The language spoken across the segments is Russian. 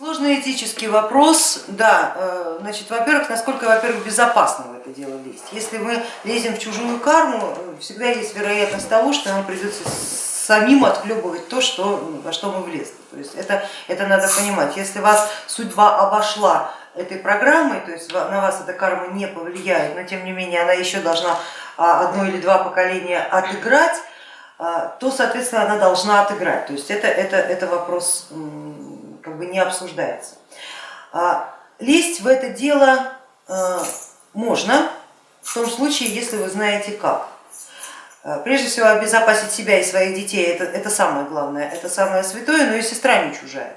Сложный этический вопрос, да, э, значит, во-первых, насколько, во-первых, безопасно в это дело лезть. Если мы лезем в чужую карму, всегда есть вероятность того, что нам придется самим отхлебывать то, что, во что мы влезли. То есть это, это надо понимать. Если вас судьба обошла этой программой, то есть на вас эта карма не повлияет, но тем не менее она еще должна а, одно или два поколения отыграть, а, то, соответственно, она должна отыграть. То есть это, это, это вопрос как бы не обсуждается. А, лезть в это дело можно в том случае, если вы знаете как. Прежде всего обезопасить себя и своих детей, это, это самое главное, это самое святое, но и сестра не чужая.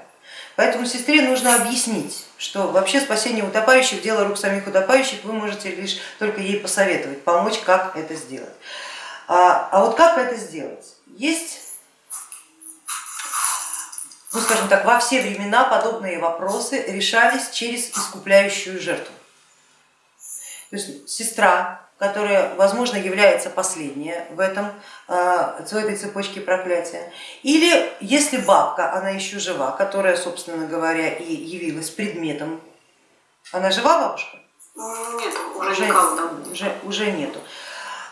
Поэтому сестре нужно объяснить, что вообще спасение утопающих, дело рук самих утопающих, вы можете лишь только ей посоветовать, помочь, как это сделать. А, а вот как это сделать? Есть, ну скажем так, во все времена подобные вопросы решались через искупляющую жертву. То есть сестра, которая, возможно, является последняя в, этом, а, в этой цепочке проклятия. Или если бабка, она еще жива, которая, собственно говоря, и явилась предметом. Она жива, бабушка? Нет, уже, уже никого. Уже, уже нету.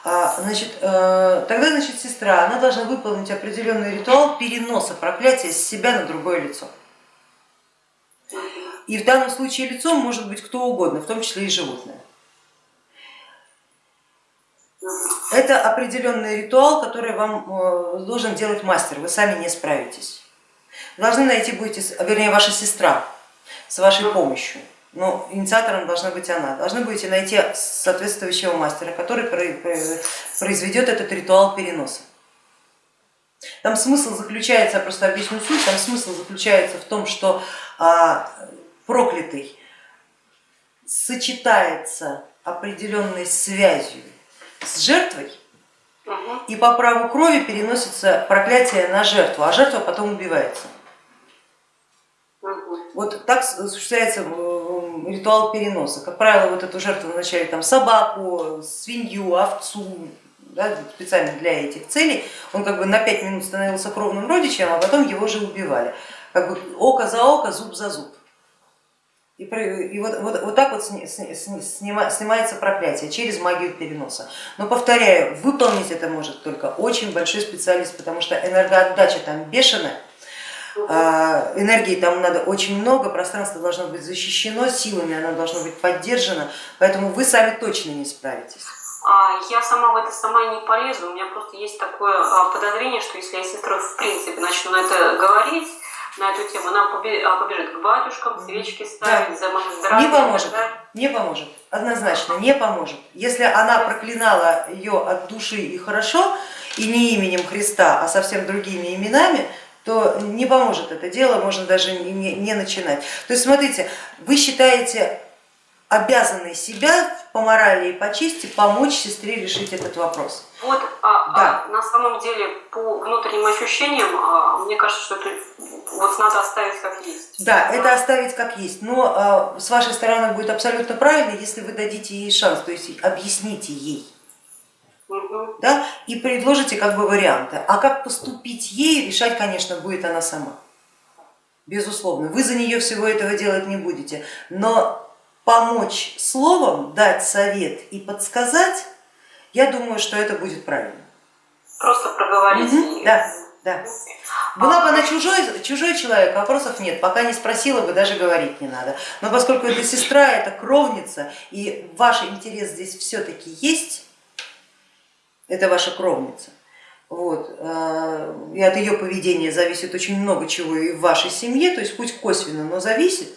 А, значит, э, тогда значит, сестра она должна выполнить определенный ритуал переноса проклятия с себя на другое лицо. И в данном случае лицом может быть кто угодно, в том числе и животное. Это определенный ритуал, который вам э, должен делать мастер, вы сами не справитесь. Должны найти будете, вернее ваша сестра с вашей помощью но инициатором должна быть она. Должны будете найти соответствующего мастера, который произведет этот ритуал переноса. Там смысл заключается, я просто объясню суть, там смысл заключается в том, что а, проклятый сочетается определенной связью с жертвой, и по праву крови переносится проклятие на жертву, а жертва потом убивается. Вот так осуществляется э, ритуал переноса. Как правило, вот эту жертву назначали там собаку, свинью, овцу, да, специально для этих целей. Он как бы на пять минут становился кровным родичем, а потом его же убивали. Как бы око за око, зуб за зуб. И, и вот, вот, вот так вот снимается проклятие через магию переноса. Но повторяю, выполнить это может только очень большой специалист, потому что энергоотдача там бешеная, энергии там надо очень много, пространство должно быть защищено, силами оно должно быть поддержано, поэтому вы сами точно не справитесь. А, я сама в это сама не полезу, у меня просто есть такое а, подозрение, что если я сестрой в принципе начну на это говорить, на эту тему, она побежит к батюшкам, свечки ставить, да. за здоровье. Не поможет, да? не поможет, однозначно не поможет. Если она проклинала ее от души и хорошо, и не именем Христа, а совсем другими именами, то не поможет это дело, можно даже не, не начинать. То есть смотрите, вы считаете обязанной себя по морали и по чести помочь сестре решить этот вопрос. Вот, а, да. а, на самом деле, по внутренним ощущениям, а, мне кажется, что это вот надо оставить как есть. Да, да, это оставить как есть, но а, с вашей стороны будет абсолютно правильно, если вы дадите ей шанс, то есть объясните ей да, и предложите как бы варианты. А как поступить ей, решать, конечно, будет она сама. Безусловно, вы за нее всего этого делать не будете, но помочь словом, дать совет и подсказать, я думаю, что это будет правильно. Просто проговорить. Угу, да, да. Была бы она чужой, чужой человек, вопросов нет, пока не спросила бы, даже говорить не надо. Но поскольку это сестра, это кровница, и ваш интерес здесь все-таки есть, это ваша кровница. Вот. Э, и от ее поведения зависит очень много чего и в вашей семье, то есть пусть косвенно, но зависит,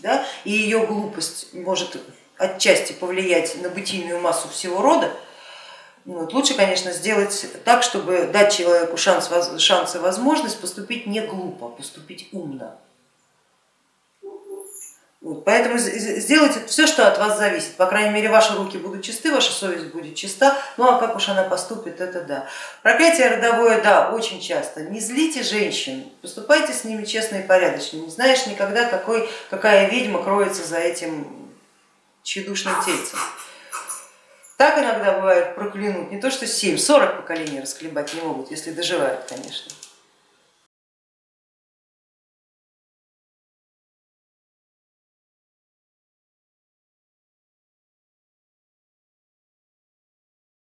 да? и ее глупость может отчасти повлиять на бытийную массу всего рода. Вот. Лучше, конечно, сделать так, чтобы дать человеку шанс, шанс и возможность поступить не глупо, поступить умно. Поэтому сделайте все, что от вас зависит. По крайней мере, ваши руки будут чисты, ваша совесть будет чиста. Ну а как уж она поступит, это да. Проклятие родовое, да, очень часто. Не злите женщин, поступайте с ними честно и порядочно. Не знаешь никогда, какой, какая ведьма кроется за этим тщедушным тельцем. Так иногда бывает проклянут, не то что 7, 40 поколений расхлебать не могут, если доживают, конечно.